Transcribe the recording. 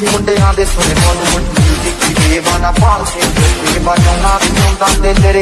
نام دے نام دیر